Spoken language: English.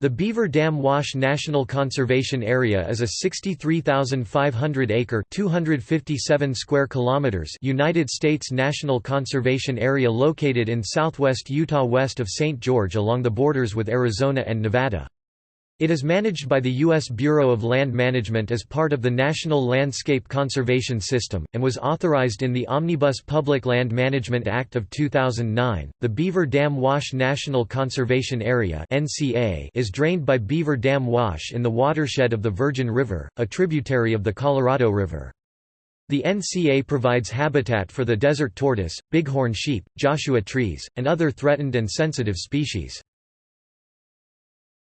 The Beaver Dam Wash National Conservation Area is a 63,500-acre (257 square kilometers) United States National Conservation Area located in southwest Utah west of St. George along the borders with Arizona and Nevada. It is managed by the U.S. Bureau of Land Management as part of the National Landscape Conservation System, and was authorized in the Omnibus Public Land Management Act of 2009. The Beaver Dam Wash National Conservation Area is drained by Beaver Dam Wash in the watershed of the Virgin River, a tributary of the Colorado River. The NCA provides habitat for the desert tortoise, bighorn sheep, Joshua trees, and other threatened and sensitive species.